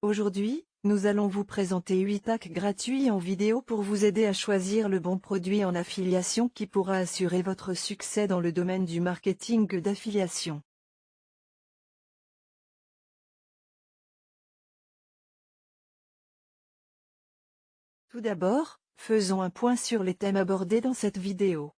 Aujourd'hui, nous allons vous présenter 8 hacks gratuits en vidéo pour vous aider à choisir le bon produit en affiliation qui pourra assurer votre succès dans le domaine du marketing d'affiliation. Tout d'abord, faisons un point sur les thèmes abordés dans cette vidéo.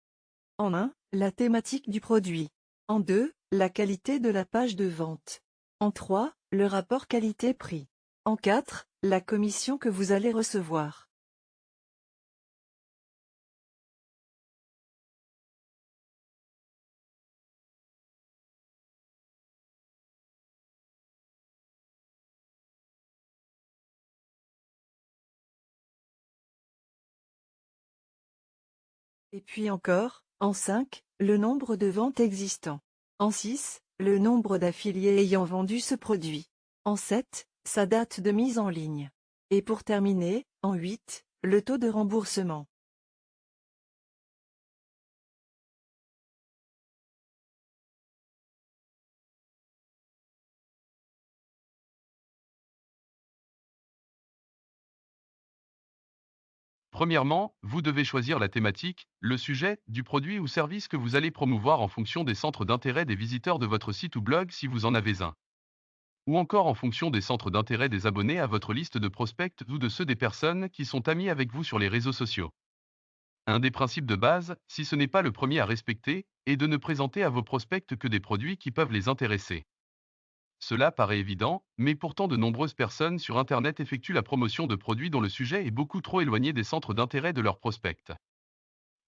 En 1, la thématique du produit. En 2, la qualité de la page de vente. En 3, le rapport qualité-prix. En 4, la commission que vous allez recevoir. Et puis encore, en 5, le nombre de ventes existants. En 6, le nombre d'affiliés ayant vendu ce produit. En 7, sa date de mise en ligne. Et pour terminer, en 8, le taux de remboursement. Premièrement, vous devez choisir la thématique, le sujet, du produit ou service que vous allez promouvoir en fonction des centres d'intérêt des visiteurs de votre site ou blog si vous en avez un ou encore en fonction des centres d'intérêt des abonnés à votre liste de prospects ou de ceux des personnes qui sont amies avec vous sur les réseaux sociaux. Un des principes de base, si ce n'est pas le premier à respecter, est de ne présenter à vos prospects que des produits qui peuvent les intéresser. Cela paraît évident, mais pourtant de nombreuses personnes sur Internet effectuent la promotion de produits dont le sujet est beaucoup trop éloigné des centres d'intérêt de leurs prospects.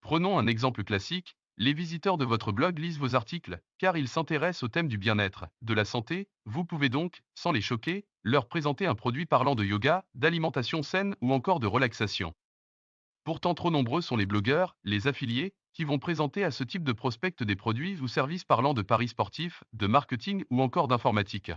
Prenons un exemple classique, les visiteurs de votre blog lisent vos articles, car ils s'intéressent au thème du bien-être, de la santé, vous pouvez donc, sans les choquer, leur présenter un produit parlant de yoga, d'alimentation saine ou encore de relaxation. Pourtant trop nombreux sont les blogueurs, les affiliés, qui vont présenter à ce type de prospect des produits ou services parlant de paris sportifs, de marketing ou encore d'informatique.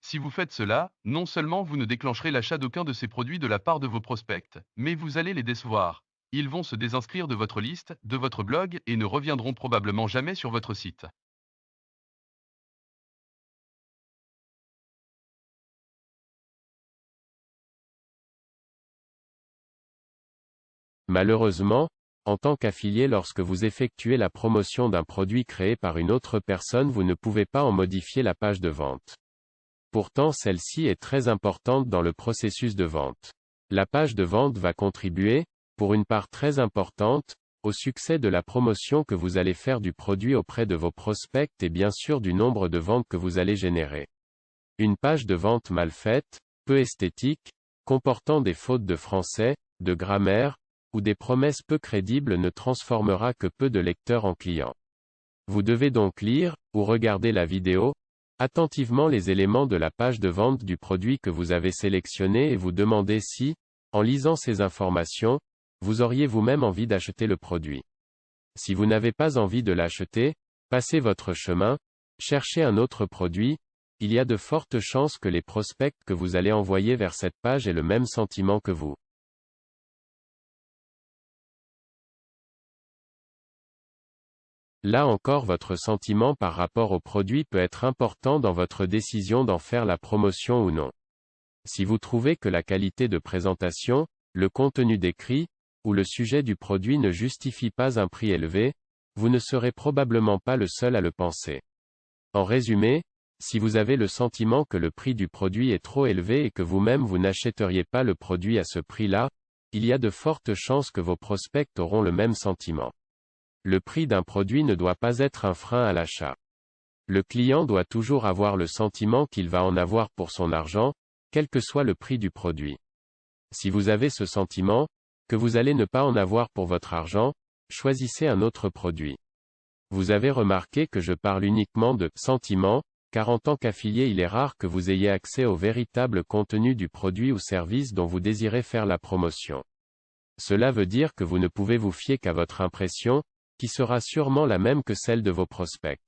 Si vous faites cela, non seulement vous ne déclencherez l'achat d'aucun de ces produits de la part de vos prospects, mais vous allez les décevoir, ils vont se désinscrire de votre liste, de votre blog et ne reviendront probablement jamais sur votre site. Malheureusement, en tant qu'affilié lorsque vous effectuez la promotion d'un produit créé par une autre personne vous ne pouvez pas en modifier la page de vente. Pourtant celle-ci est très importante dans le processus de vente. La page de vente va contribuer, pour une part très importante, au succès de la promotion que vous allez faire du produit auprès de vos prospects et bien sûr du nombre de ventes que vous allez générer. Une page de vente mal faite, peu esthétique, comportant des fautes de français, de grammaire, ou des promesses peu crédibles ne transformera que peu de lecteurs en clients. Vous devez donc lire, ou regarder la vidéo, attentivement les éléments de la page de vente du produit que vous avez sélectionné et vous demander si, en lisant ces informations, vous auriez vous-même envie d'acheter le produit. Si vous n'avez pas envie de l'acheter, passez votre chemin, cherchez un autre produit, il y a de fortes chances que les prospects que vous allez envoyer vers cette page aient le même sentiment que vous. Là encore votre sentiment par rapport au produit peut être important dans votre décision d'en faire la promotion ou non. Si vous trouvez que la qualité de présentation, le contenu décrit, ou le sujet du produit ne justifie pas un prix élevé, vous ne serez probablement pas le seul à le penser. En résumé, si vous avez le sentiment que le prix du produit est trop élevé et que vous-même vous, n'achèteriez pas le produit à ce prix-là, il y a de fortes chances que vos prospects auront le même sentiment. Le prix d'un produit ne doit pas être un frein à l'achat. Le client doit toujours avoir le sentiment qu'il va en avoir pour son argent, quel que soit le prix du produit. Si vous avez ce sentiment, que vous allez ne pas en avoir pour votre argent, choisissez un autre produit. Vous avez remarqué que je parle uniquement de sentiment, car en tant qu'affilié il est rare que vous ayez accès au véritable contenu du produit ou service dont vous désirez faire la promotion. Cela veut dire que vous ne pouvez vous fier qu'à votre impression, qui sera sûrement la même que celle de vos prospects.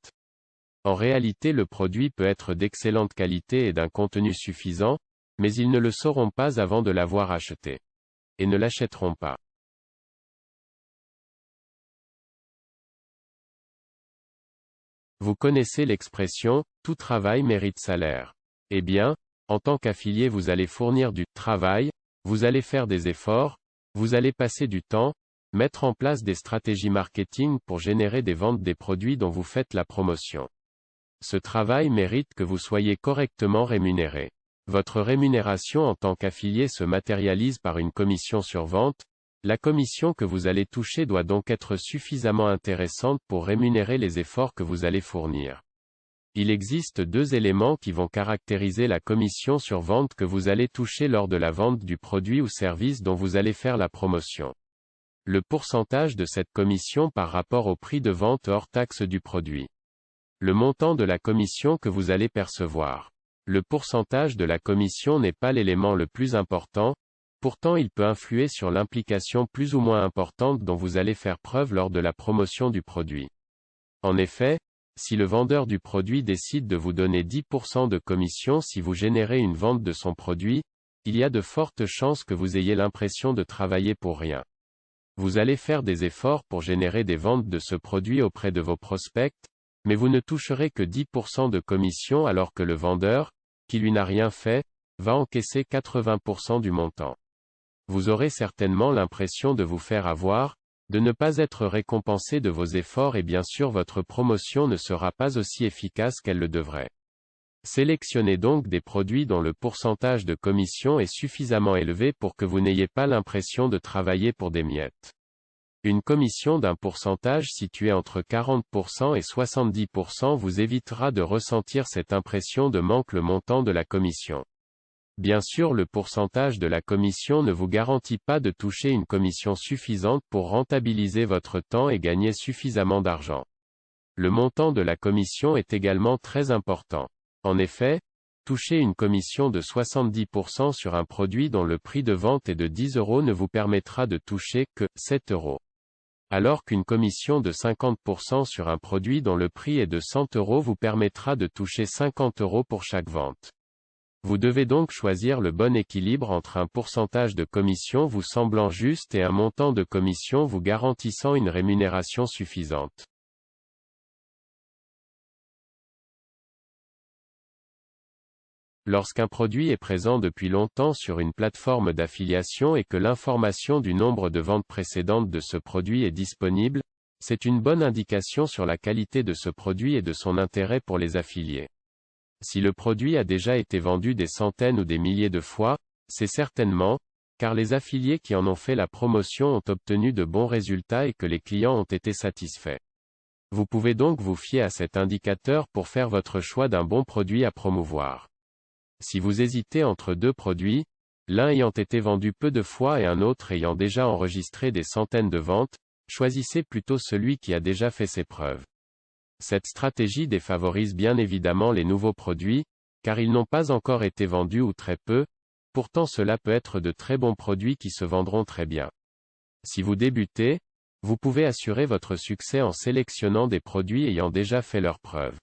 En réalité le produit peut être d'excellente qualité et d'un contenu suffisant, mais ils ne le sauront pas avant de l'avoir acheté et ne l'achèteront pas. Vous connaissez l'expression, tout travail mérite salaire. Eh bien, En tant qu'affilié vous allez fournir du travail, vous allez faire des efforts, vous allez passer du temps, mettre en place des stratégies marketing pour générer des ventes des produits dont vous faites la promotion. Ce travail mérite que vous soyez correctement rémunéré. Votre rémunération en tant qu'affilié se matérialise par une commission sur vente, la commission que vous allez toucher doit donc être suffisamment intéressante pour rémunérer les efforts que vous allez fournir. Il existe deux éléments qui vont caractériser la commission sur vente que vous allez toucher lors de la vente du produit ou service dont vous allez faire la promotion. Le pourcentage de cette commission par rapport au prix de vente hors taxe du produit. Le montant de la commission que vous allez percevoir. Le pourcentage de la commission n'est pas l'élément le plus important, pourtant il peut influer sur l'implication plus ou moins importante dont vous allez faire preuve lors de la promotion du produit. En effet, si le vendeur du produit décide de vous donner 10% de commission si vous générez une vente de son produit, il y a de fortes chances que vous ayez l'impression de travailler pour rien. Vous allez faire des efforts pour générer des ventes de ce produit auprès de vos prospects, mais vous ne toucherez que 10% de commission alors que le vendeur, qui lui n'a rien fait, va encaisser 80% du montant. Vous aurez certainement l'impression de vous faire avoir, de ne pas être récompensé de vos efforts et bien sûr votre promotion ne sera pas aussi efficace qu'elle le devrait. Sélectionnez donc des produits dont le pourcentage de commission est suffisamment élevé pour que vous n'ayez pas l'impression de travailler pour des miettes. Une commission d'un pourcentage situé entre 40% et 70% vous évitera de ressentir cette impression de manque le montant de la commission. Bien sûr le pourcentage de la commission ne vous garantit pas de toucher une commission suffisante pour rentabiliser votre temps et gagner suffisamment d'argent. Le montant de la commission est également très important. En effet, toucher une commission de 70% sur un produit dont le prix de vente est de 10 euros ne vous permettra de toucher que 7 euros. Alors qu'une commission de 50% sur un produit dont le prix est de 100 euros vous permettra de toucher 50 euros pour chaque vente. Vous devez donc choisir le bon équilibre entre un pourcentage de commission vous semblant juste et un montant de commission vous garantissant une rémunération suffisante. Lorsqu'un produit est présent depuis longtemps sur une plateforme d'affiliation et que l'information du nombre de ventes précédentes de ce produit est disponible, c'est une bonne indication sur la qualité de ce produit et de son intérêt pour les affiliés. Si le produit a déjà été vendu des centaines ou des milliers de fois, c'est certainement, car les affiliés qui en ont fait la promotion ont obtenu de bons résultats et que les clients ont été satisfaits. Vous pouvez donc vous fier à cet indicateur pour faire votre choix d'un bon produit à promouvoir. Si vous hésitez entre deux produits, l'un ayant été vendu peu de fois et un autre ayant déjà enregistré des centaines de ventes, choisissez plutôt celui qui a déjà fait ses preuves. Cette stratégie défavorise bien évidemment les nouveaux produits, car ils n'ont pas encore été vendus ou très peu, pourtant cela peut être de très bons produits qui se vendront très bien. Si vous débutez, vous pouvez assurer votre succès en sélectionnant des produits ayant déjà fait leurs preuves.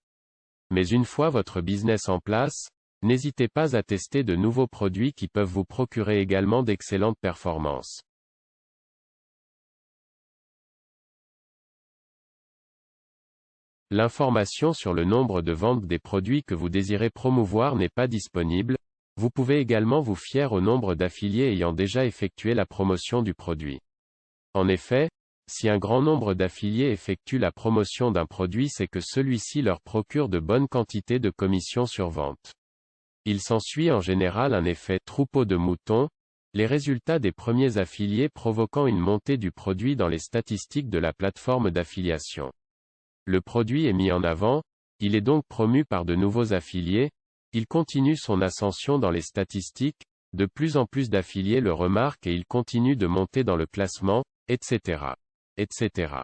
Mais une fois votre business en place, n'hésitez pas à tester de nouveaux produits qui peuvent vous procurer également d'excellentes performances. L'information sur le nombre de ventes des produits que vous désirez promouvoir n'est pas disponible, vous pouvez également vous fier au nombre d'affiliés ayant déjà effectué la promotion du produit. En effet, si un grand nombre d'affiliés effectuent la promotion d'un produit c'est que celui-ci leur procure de bonnes quantités de commissions sur vente. Il s'ensuit en général un effet troupeau de moutons, les résultats des premiers affiliés provoquant une montée du produit dans les statistiques de la plateforme d'affiliation. Le produit est mis en avant, il est donc promu par de nouveaux affiliés, il continue son ascension dans les statistiques, de plus en plus d'affiliés le remarquent et il continue de monter dans le classement, etc. etc.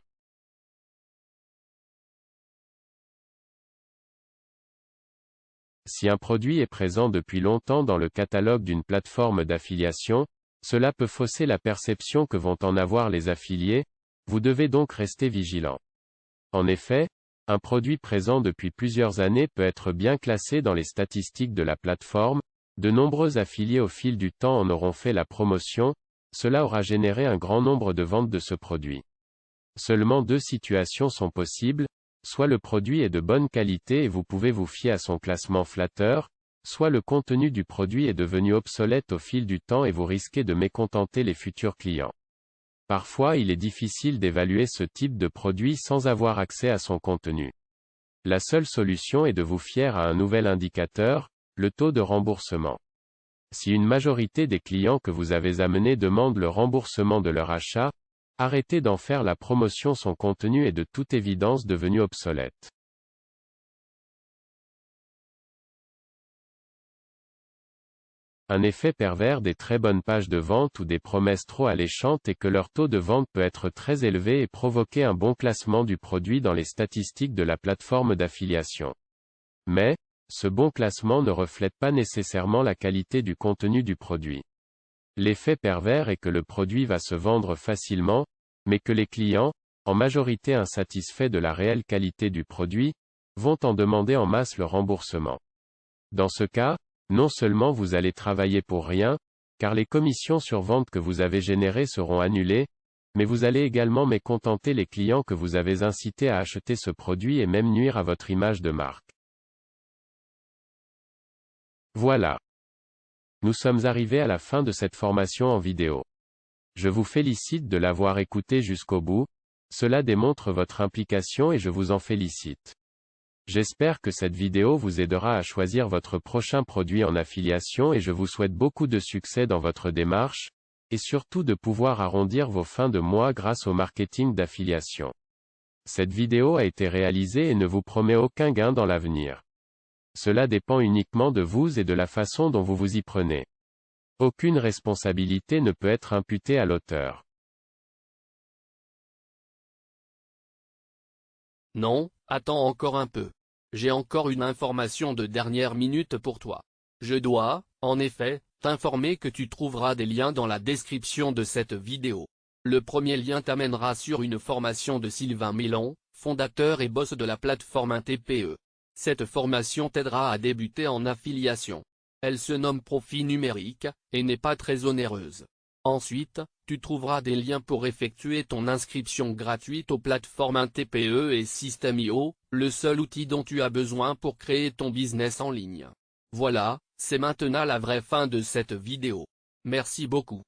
Si un produit est présent depuis longtemps dans le catalogue d'une plateforme d'affiliation, cela peut fausser la perception que vont en avoir les affiliés, vous devez donc rester vigilant. En effet, un produit présent depuis plusieurs années peut être bien classé dans les statistiques de la plateforme, de nombreux affiliés au fil du temps en auront fait la promotion, cela aura généré un grand nombre de ventes de ce produit. Seulement deux situations sont possibles, soit le produit est de bonne qualité et vous pouvez vous fier à son classement flatteur, soit le contenu du produit est devenu obsolète au fil du temps et vous risquez de mécontenter les futurs clients. Parfois il est difficile d'évaluer ce type de produit sans avoir accès à son contenu. La seule solution est de vous fier à un nouvel indicateur, le taux de remboursement. Si une majorité des clients que vous avez amenés demandent le remboursement de leur achat, arrêtez d'en faire la promotion son contenu est de toute évidence devenu obsolète. Un effet pervers des très bonnes pages de vente ou des promesses trop alléchantes est que leur taux de vente peut être très élevé et provoquer un bon classement du produit dans les statistiques de la plateforme d'affiliation. Mais, ce bon classement ne reflète pas nécessairement la qualité du contenu du produit. L'effet pervers est que le produit va se vendre facilement, mais que les clients, en majorité insatisfaits de la réelle qualité du produit, vont en demander en masse le remboursement. Dans ce cas, non seulement vous allez travailler pour rien, car les commissions sur vente que vous avez générées seront annulées, mais vous allez également mécontenter les clients que vous avez incités à acheter ce produit et même nuire à votre image de marque. Voilà. Nous sommes arrivés à la fin de cette formation en vidéo. Je vous félicite de l'avoir écouté jusqu'au bout, cela démontre votre implication et je vous en félicite. J'espère que cette vidéo vous aidera à choisir votre prochain produit en affiliation et je vous souhaite beaucoup de succès dans votre démarche, et surtout de pouvoir arrondir vos fins de mois grâce au marketing d'affiliation. Cette vidéo a été réalisée et ne vous promet aucun gain dans l'avenir. Cela dépend uniquement de vous et de la façon dont vous vous y prenez. Aucune responsabilité ne peut être imputée à l'auteur. Non, attends encore un peu. J'ai encore une information de dernière minute pour toi. Je dois, en effet, t'informer que tu trouveras des liens dans la description de cette vidéo. Le premier lien t'amènera sur une formation de Sylvain Mélan, fondateur et boss de la plateforme TPE. Cette formation t'aidera à débuter en affiliation. Elle se nomme Profit numérique, et n'est pas très onéreuse. Ensuite, tu trouveras des liens pour effectuer ton inscription gratuite aux plateformes TPE et System.io, le seul outil dont tu as besoin pour créer ton business en ligne. Voilà, c'est maintenant la vraie fin de cette vidéo. Merci beaucoup.